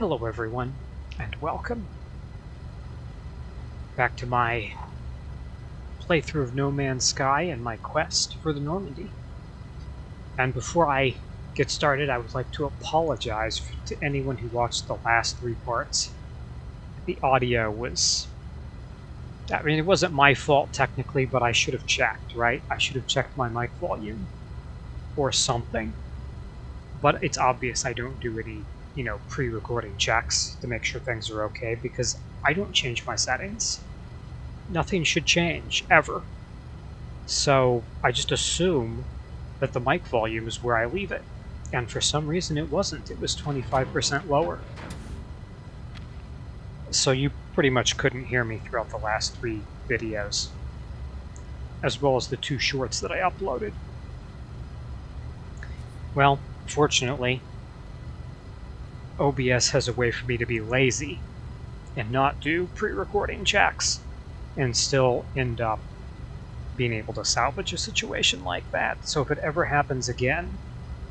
Hello everyone, and welcome back to my playthrough of No Man's Sky and my quest for the Normandy. And before I get started, I would like to apologize to anyone who watched the last three parts. The audio was... I mean, it wasn't my fault technically, but I should have checked, right? I should have checked my mic volume or something. But it's obvious I don't do any you know, pre-recording checks to make sure things are okay because I don't change my settings. Nothing should change, ever. So I just assume that the mic volume is where I leave it. And for some reason it wasn't. It was 25% lower. So you pretty much couldn't hear me throughout the last three videos. As well as the two shorts that I uploaded. Well, fortunately, OBS has a way for me to be lazy and not do pre-recording checks and still end up being able to salvage a situation like that. So if it ever happens again,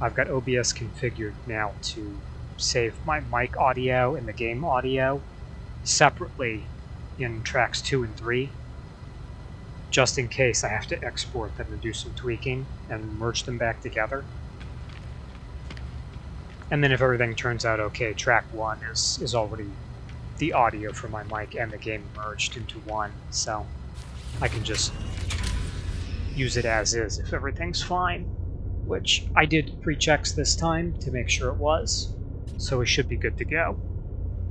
I've got OBS configured now to save my mic audio and the game audio separately in tracks 2 and 3 just in case I have to export them and do some tweaking and merge them back together. And then if everything turns out okay, track one is, is already the audio for my mic and the game merged into one, so I can just use it as is if everything's fine. Which I did pre-checks this time to make sure it was, so we should be good to go.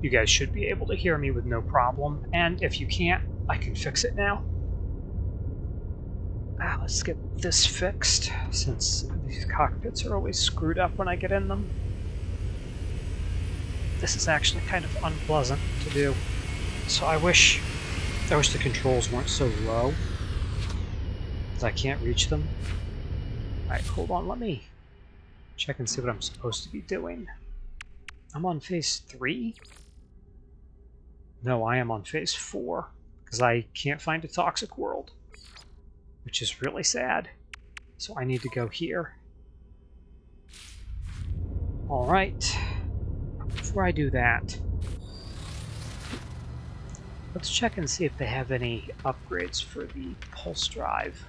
You guys should be able to hear me with no problem, and if you can't, I can fix it now. Ah, let's get this fixed, since these cockpits are always screwed up when I get in them this is actually kind of unpleasant to do. So I wish, I wish the controls weren't so low, that I can't reach them. Alright, hold on, let me check and see what I'm supposed to be doing. I'm on phase 3? No, I am on phase 4, because I can't find a toxic world, which is really sad. So I need to go here. Alright before I do that, let's check and see if they have any upgrades for the pulse drive.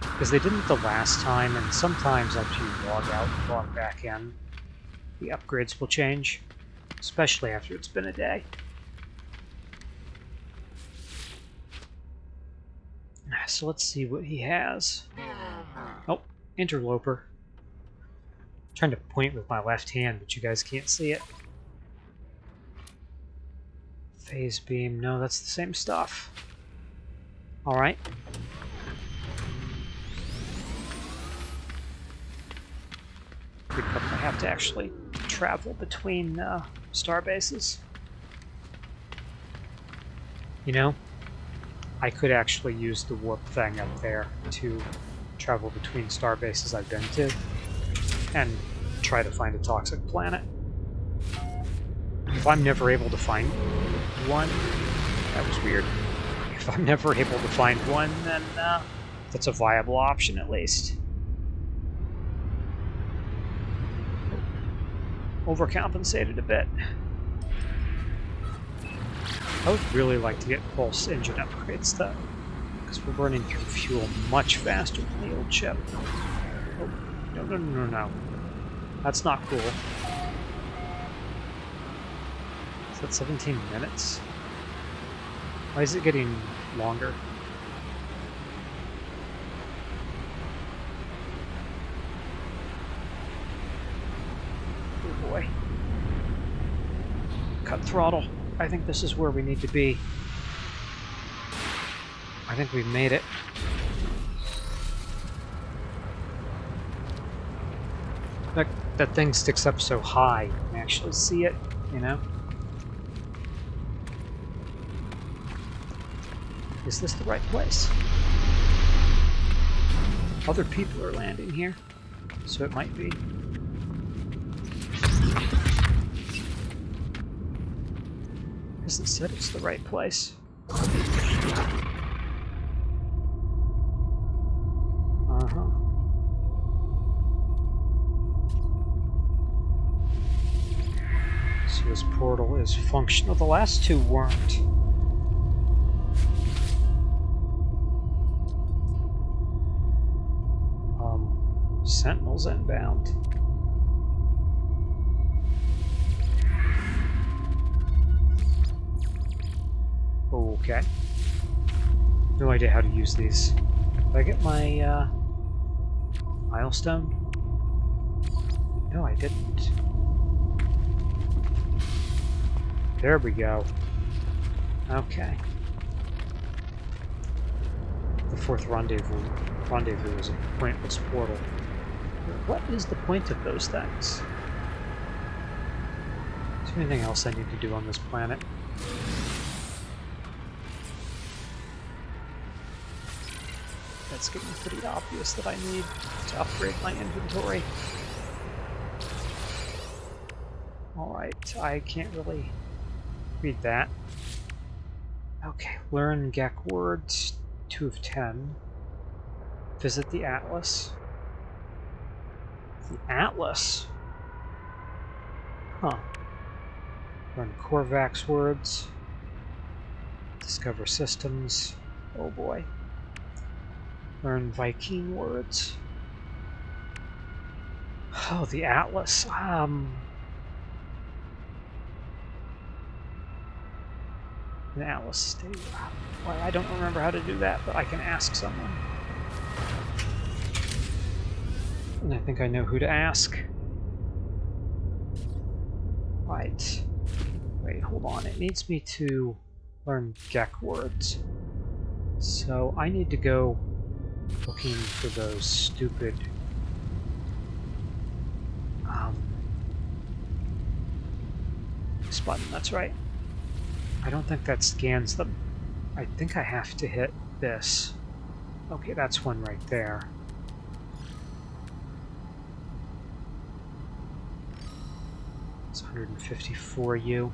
Because they didn't the last time, and sometimes after you log out and log back in, the upgrades will change, especially after it's been a day. Ah, so let's see what he has. Oh, interloper. I'm trying to point with my left hand, but you guys can't see it. Phase beam. No, that's the same stuff. Alright. We probably have to actually travel between uh, star bases. You know, I could actually use the warp thing up there to travel between star bases I've been to and try to find a toxic planet. If I'm never able to find one. That was weird. If I'm never able to find one, then uh, that's a viable option at least. Overcompensated a bit. I would really like to get pulse engine upgrades though, because we're burning through fuel much faster than the old ship. Oh, no, no, no, no, no. That's not cool. Is that 17 minutes? Why is it getting longer? Oh boy. Cut throttle. I think this is where we need to be. I think we've made it. That, that thing sticks up so high, you can actually see it, you know? Is this the right place? Other people are landing here, so it might be. Hasn't said it's the right place. Uh-huh. Portal is functional. The last two weren't. Sentinels inbound. Okay. No idea how to use these. Did I get my uh, milestone? No, I didn't. There we go. Okay. The fourth rendezvous rendezvous is a pointless portal. What is the point of those things? Is there anything else I need to do on this planet? It's getting pretty obvious that I need to upgrade my inventory. Alright, I can't really read that. Okay, learn Gek words, 2 of 10. Visit the Atlas. The Atlas? Huh. Learn Korvax words. Discover systems. Oh boy. Learn Vy'keen words. Oh, the Atlas. Um, an Atlas. Well, I don't remember how to do that, but I can ask someone. And I think I know who to ask. Right. Wait, hold on. It needs me to learn Gek words. So I need to go looking for those stupid um, this button, that's right. I don't think that scans them. I think I have to hit this. Okay, that's one right there. 154U.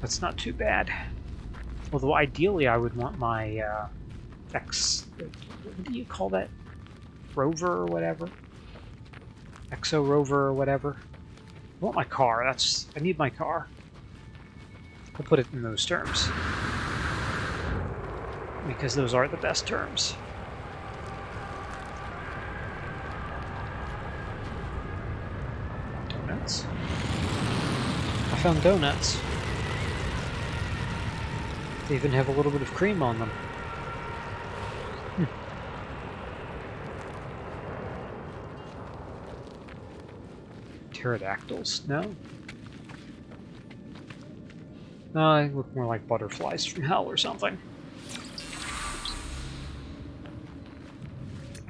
That's not too bad. Although ideally I would want my uh, X... What do you call that? Rover or whatever? Exo Rover or whatever? I want my car. That's... I need my car. I'll put it in those terms. Because those are the best terms. Donuts. I found donuts. They even have a little bit of cream on them. Hmm. Pterodactyls? No? Uh, they look more like butterflies from hell or something.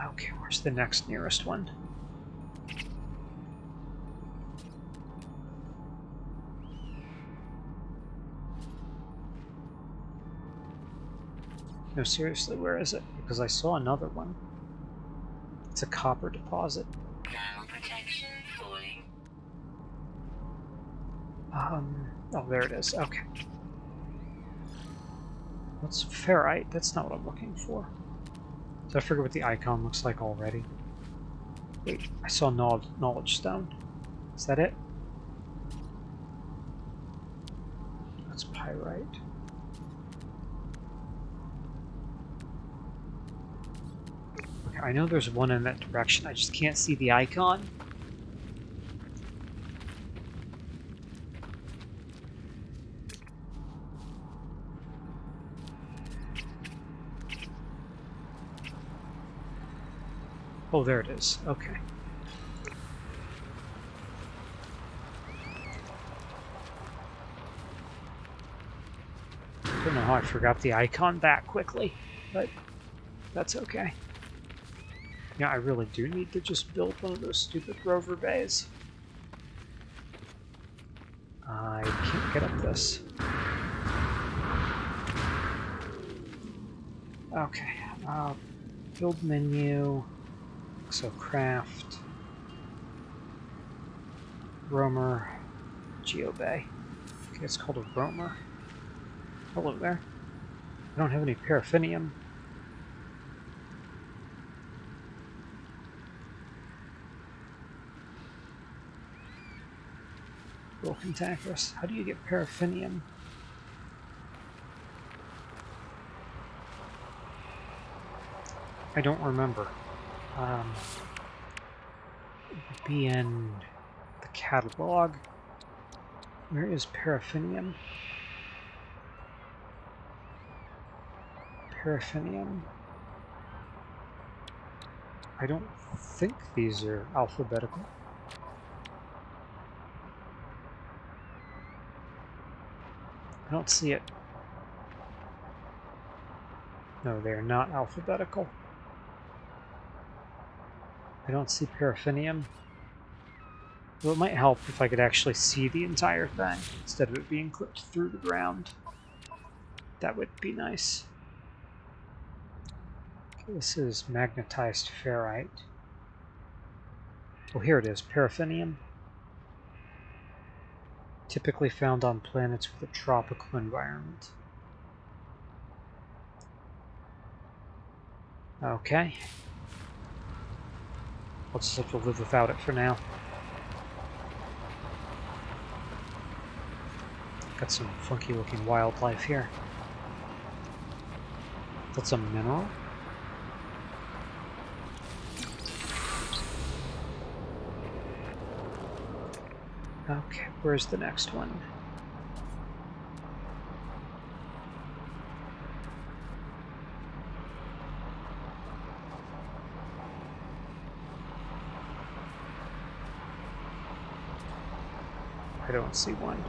Okay, where's the next nearest one? Seriously, where is it? Because I saw another one. It's a copper deposit. Um, oh, there it is. Okay. What's ferrite? That's not what I'm looking for. Did I forget what the icon looks like already? Wait, I saw knowledge, knowledge stone. Is that it? That's pyrite. I know there's one in that direction, I just can't see the icon. Oh, there it is. Okay. I Don't know how I forgot the icon that quickly, but that's okay. Yeah, I really do need to just build one of those stupid rover bays. I can't get up this. Okay, uh, build menu, so craft, roamer, geobay. Okay, it's called a roamer. Hello there. I don't have any paraffinium. How do you get paraffinium? I don't remember. Um, be in the catalog. Where is paraffinium? Paraffinium. I don't think these are alphabetical. I don't see it. No, they're not alphabetical. I don't see paraffinium. Well, it might help if I could actually see the entire thing instead of it being clipped through the ground. That would be nice. Okay, this is magnetized ferrite. Oh, here it is, paraffinium. Typically found on planets with a tropical environment. Okay. I'll just have to live without it for now. Got some funky looking wildlife here. That's a mineral? Okay, where's the next one? I don't see one.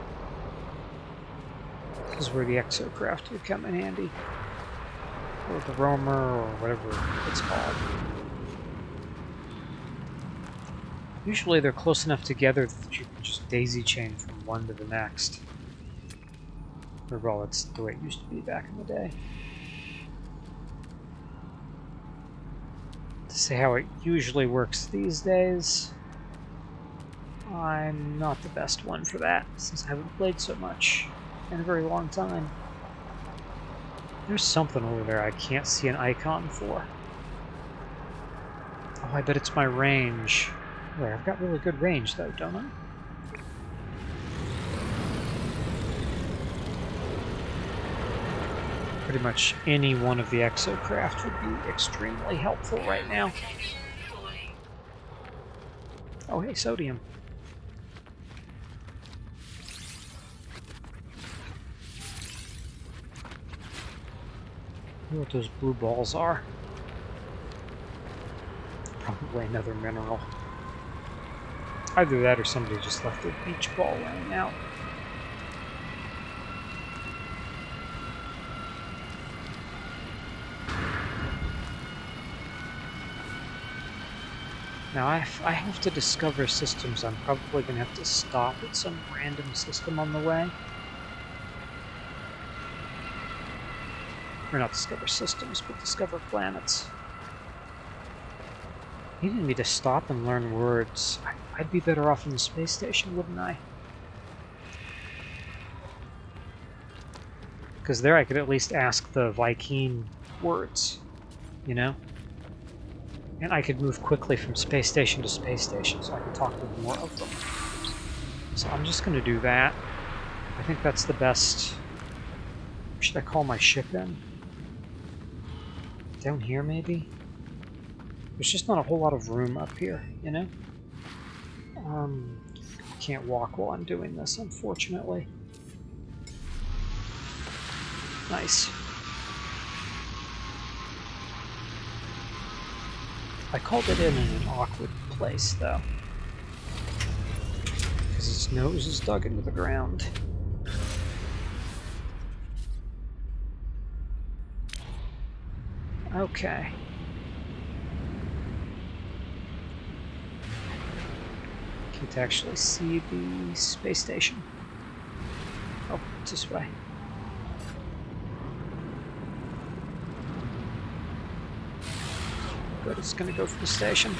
This is where the exocraft would come in handy. Or the roamer, or whatever it's called. Usually they're close enough together that you can just daisy chain from one to the next. Or well, that's the way it used to be back in the day. To say how it usually works these days, I'm not the best one for that, since I haven't played so much in a very long time. There's something over there I can't see an icon for. Oh, I bet it's my range. I've got really good range though, don't I? Pretty much any one of the exocraft would be extremely helpful right now. Oh hey, sodium. what those blue balls are. Probably another mineral. Either that or somebody just left a beach ball laying out. Now, I have to discover systems. I'm probably going to have to stop at some random system on the way. Or not discover systems, but discover planets. Needing me to stop and learn words. I'd be better off in the space station, wouldn't I? Because there I could at least ask the Vy'keen words, you know? And I could move quickly from space station to space station, so I could talk to more of them. So I'm just going to do that. I think that's the best... Should I call my ship in? Down here, maybe? There's just not a whole lot of room up here, you know? Um, I can't walk while I'm doing this, unfortunately. Nice. I called it in in an awkward place, though. Because its nose is dug into the ground. Okay. Can't actually see the space station. Oh, it's this way. Good, it's gonna go for the station.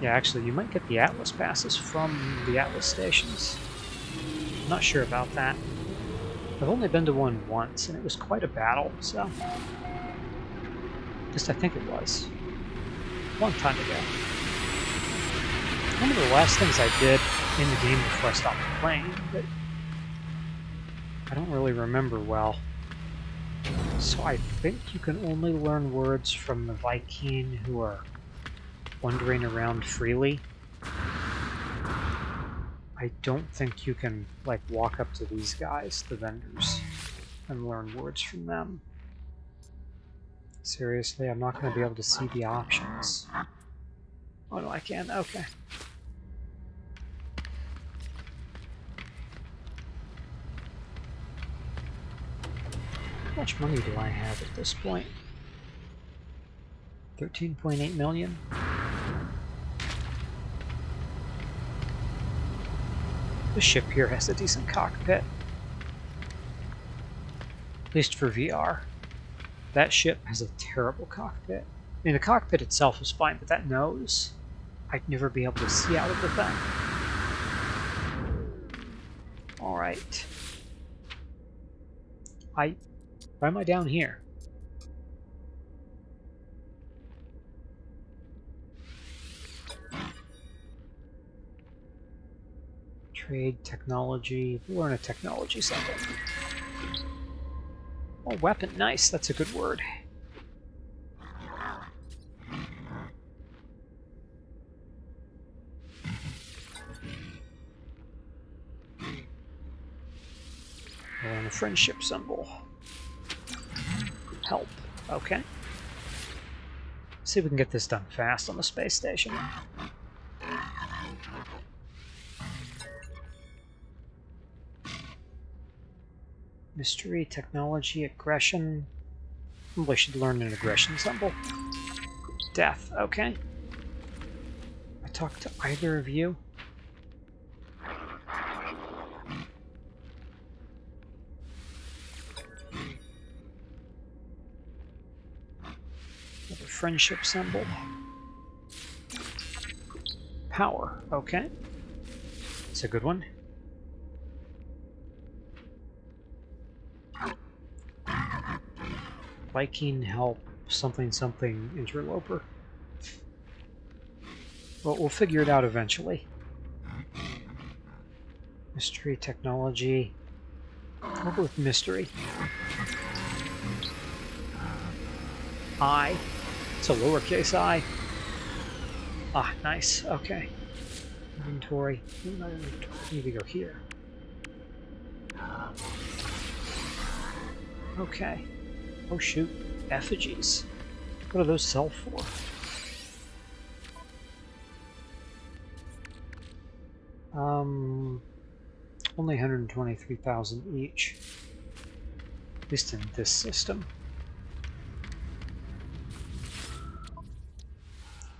Yeah, actually, you might get the Atlas passes from the Atlas stations. Not sure about that. I've only been to one once, and it was quite a battle, so... At least I think it was. A long time ago. One of the last things I did in the game before I stopped playing, but I don't really remember well. So I think you can only learn words from the Vy'keen who are wandering around freely. I don't think you can, like, walk up to these guys, the vendors, and learn words from them. Seriously, I'm not going to be able to see the options. Oh no, I can. Okay. How much money do I have at this point? 13.8 million? The ship here has a decent cockpit. At least for VR. That ship has a terrible cockpit. I mean, the cockpit itself is fine, but that nose, I'd never be able to see out of the thing. Alright. I... Why am I down here? Trade, technology, learn a technology something. Oh, weapon, nice, that's a good word. And a friendship symbol. Help. Okay. See if we can get this done fast on the space station. Mystery, technology, aggression. Probably should learn an aggression symbol. Death, okay. I talk to either of you. Another friendship symbol. Power, okay. It's a good one. Vy'keen help something something interloper. Well, we'll figure it out eventually. Mystery technology. We'll go with mystery. I. It's a lowercase i. Ah, nice. Okay. Inventory. Need to go here. Okay. Oh shoot, effigies. What do those sell for? Um, only 123,000 each. At least in this system.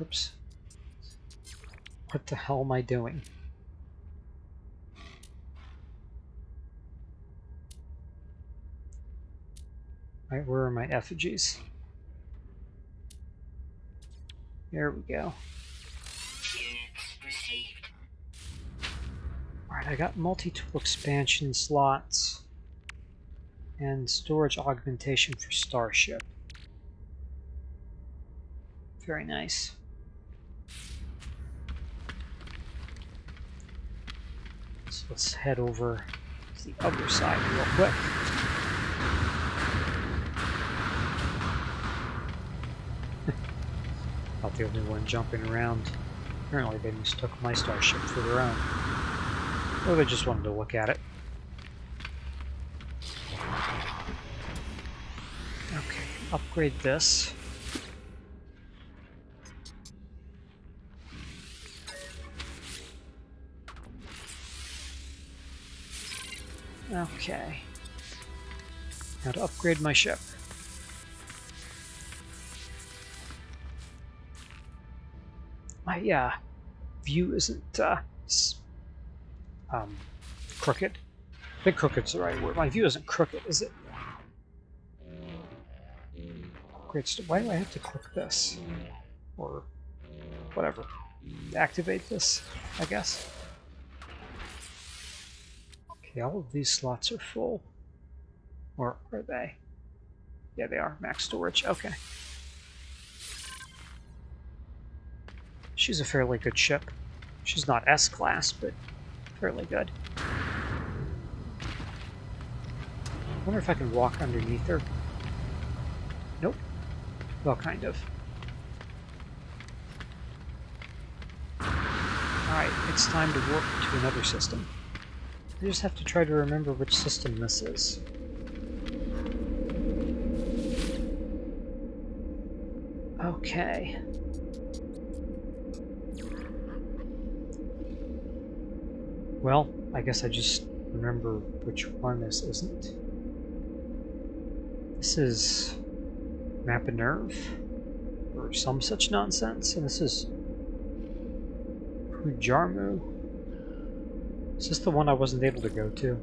Oops. What the hell am I doing? Right, where are my effigies? There we go. Alright, I got multi-tool expansion slots and storage augmentation for Starship. Very nice. So let's head over to the other side real quick. Not the only one jumping around. Apparently they mistook my starship for their own. Or they just wanted to look at it. Okay, upgrade this. Okay. Now to upgrade my ship. My uh, view isn't uh, um, crooked. I think crooked's the right word. My view isn't crooked, is it? Great. Why do I have to click this? Or whatever. Activate this, I guess. Okay, all of these slots are full. Or are they? Yeah, they are. Max storage. Okay. She's a fairly good ship. She's not S-class, but fairly good. I wonder if I can walk underneath her. Nope. Well, kind of. Alright, it's time to warp to another system. I just have to try to remember which system this is. Okay. Well, I guess I just remember which one this isn't. This is Map Nerve, or some such nonsense, and this is Pujarmu. Is this the one I wasn't able to go to?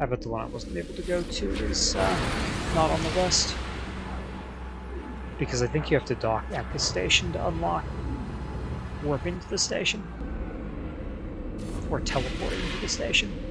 I bet the one I wasn't able to go to is uh, not on the list. Because I think you have to dock at the station to unlock warp into the station. Or teleporting to the station.